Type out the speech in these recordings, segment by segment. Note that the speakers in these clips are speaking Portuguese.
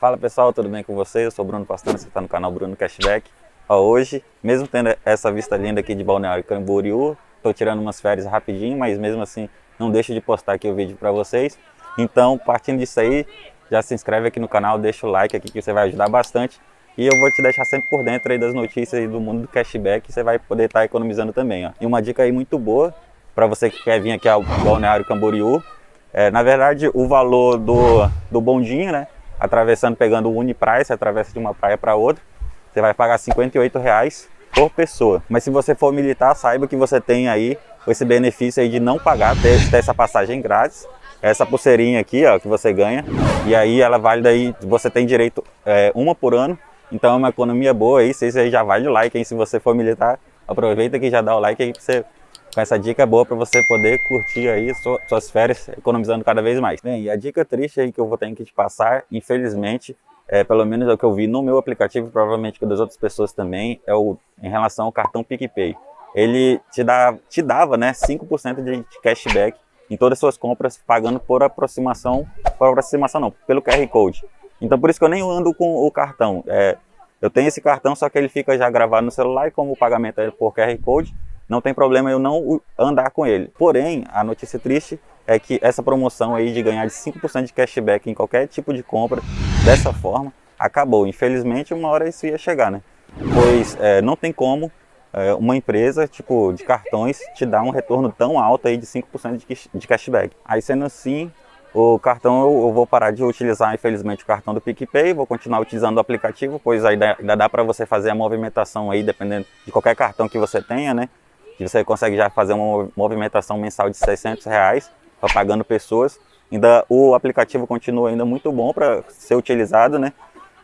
Fala pessoal, tudo bem com vocês? Eu sou Bruno Pastano, você está no canal Bruno Cashback. Hoje, mesmo tendo essa vista linda aqui de Balneário Camboriú, estou tirando umas férias rapidinho, mas mesmo assim não deixo de postar aqui o vídeo para vocês. Então, partindo disso aí, já se inscreve aqui no canal, deixa o like aqui que você vai ajudar bastante. E eu vou te deixar sempre por dentro aí das notícias aí do mundo do cashback, você vai poder estar tá economizando também. Ó. E uma dica aí muito boa para você que quer vir aqui ao Balneário Camboriú, é, na verdade o valor do, do bondinho, né? Atravessando, pegando o Uniprice, atravessa de uma praia para outra, você vai pagar 58 reais por pessoa. Mas se você for militar, saiba que você tem aí esse benefício aí de não pagar, ter, ter essa passagem grátis, essa pulseirinha aqui, ó, que você ganha, e aí ela vale daí, você tem direito é, uma por ano, então é uma economia boa aí, vocês aí já vale o like, hein, se você for militar, aproveita que já dá o like aí pra você com essa dica boa para você poder curtir aí suas férias economizando cada vez mais. Bem, e a dica triste aí que eu vou ter que te passar, infelizmente, é, pelo menos é o que eu vi no meu aplicativo, provavelmente com das outras pessoas também, é o em relação ao cartão PicPay. Ele te, dá, te dava né, 5% de cashback em todas as suas compras, pagando por aproximação, por aproximação não, pelo QR Code. Então por isso que eu nem ando com o cartão. É, eu tenho esse cartão, só que ele fica já gravado no celular e como o pagamento é por QR Code, não tem problema eu não andar com ele. Porém, a notícia triste é que essa promoção aí de ganhar de 5% de cashback em qualquer tipo de compra, dessa forma, acabou. Infelizmente, uma hora isso ia chegar, né? Pois é, não tem como é, uma empresa tipo de cartões te dar um retorno tão alto aí de 5% de, de cashback. Aí sendo assim, o cartão eu, vou parar de utilizar, infelizmente, o cartão do PicPay, vou continuar utilizando o aplicativo, pois ainda, ainda dá para você fazer a movimentação aí, dependendo de qualquer cartão que você tenha, né? Que você consegue já fazer uma movimentação mensal de 600 reais, pagando pessoas. Ainda o aplicativo continua ainda muito bom para ser utilizado, né?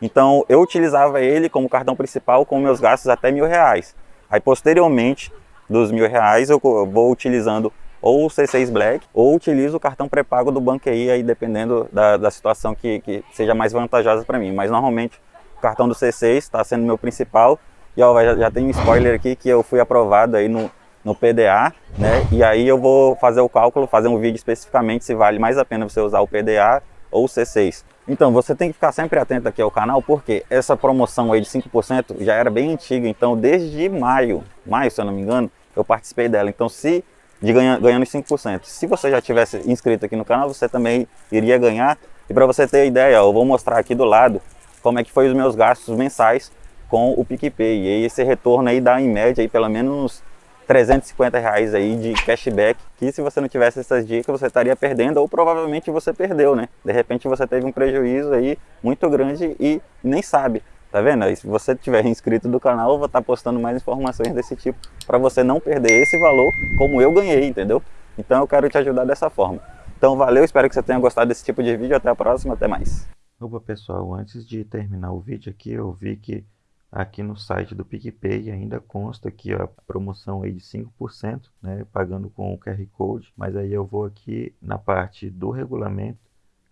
Então eu utilizava ele como cartão principal com meus gastos até mil reais. Aí posteriormente dos mil reais eu vou utilizando ou o C6 Black ou utilizo o cartão pré-pago do BanQI aí dependendo da, da situação que, que seja mais vantajosa para mim. Mas normalmente o cartão do C6 está sendo meu principal e ó, já, já tem um spoiler aqui que eu fui aprovado aí no, no PDA, né? E aí eu vou fazer o cálculo, fazer um vídeo especificamente se vale mais a pena você usar o PDA ou o C6. Então, você tem que ficar sempre atento aqui ao canal, porque essa promoção aí de 5% já era bem antiga, então desde maio, maio se eu não me engano, eu participei dela. Então, se de ganha, ganhando 5%, se você já tivesse inscrito aqui no canal, você também iria ganhar. E para você ter ideia, eu vou mostrar aqui do lado como é que foi os meus gastos mensais com o PicPay. E esse retorno aí dá em média aí pelo menos 350 reais aí de cashback, que se você não tivesse essas dicas, você estaria perdendo, ou provavelmente você perdeu, né? De repente você teve um prejuízo aí muito grande e nem sabe, tá vendo? E se você tiver inscrito do canal, eu vou estar postando mais informações desse tipo, para você não perder esse valor como eu ganhei, entendeu? Então eu quero te ajudar dessa forma. Então valeu, espero que você tenha gostado desse tipo de vídeo, até a próxima, até mais. Opa pessoal, antes de terminar o vídeo aqui, eu vi que aqui no site do PicPay ainda consta aqui ó, a promoção aí de 5%, né, pagando com o QR Code, mas aí eu vou aqui na parte do regulamento,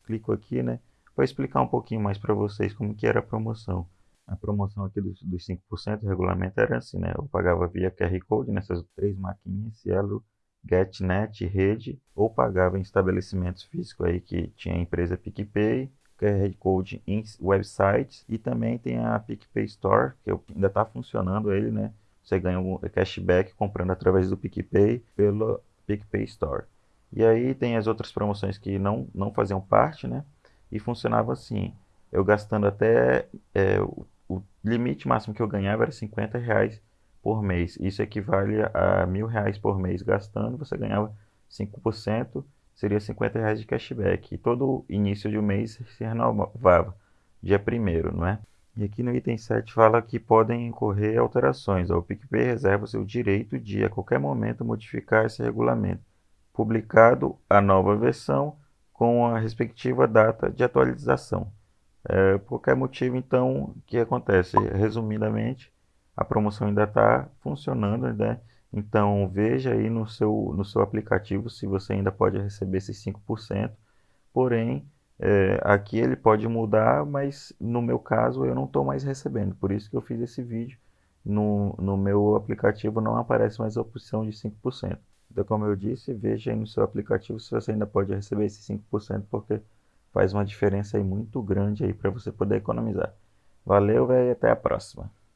clico aqui, né, para explicar um pouquinho mais para vocês como que era a promoção. A promoção aqui dos, dos 5% do regulamento era assim, né, eu pagava via QR Code nessas três maquininhas, Cielo, GetNet, Rede, ou pagava em estabelecimentos físicos aí que tinha a empresa PicPay, QR Code em websites e também tem a PicPay Store, que ainda está funcionando ele, né? Você ganha um cashback comprando através do PicPay pelo PicPay Store. E aí tem as outras promoções que não, não faziam parte, né? E funcionava assim, eu gastando até é, o, o, limite máximo que eu ganhava era 50 reais por mês. Isso equivale a mil reais por mês gastando, você ganhava 5% seria 50 reais de cashback. E todo início de um mês se renovava, dia 1 não é? E aqui no item 7 fala que podem ocorrer alterações. O PicPay reserva seu direito de, a qualquer momento, modificar esse regulamento, publicado a nova versão com a respectiva data de atualização. É, por qualquer motivo, então, o que acontece? Resumidamente, a promoção ainda está funcionando, né? Então veja aí no seu, no seu aplicativo se você ainda pode receber esses 5%. Porém, é, aqui ele pode mudar, mas no meu caso eu não estou mais recebendo. Por isso que eu fiz esse vídeo. No, no meu aplicativo não aparece mais a opção de 5%. Então, como eu disse, veja aí no seu aplicativo se você ainda pode receber esses 5%, porque faz uma diferença aí muito grande aí para você poder economizar. Valeu, velho, até a próxima.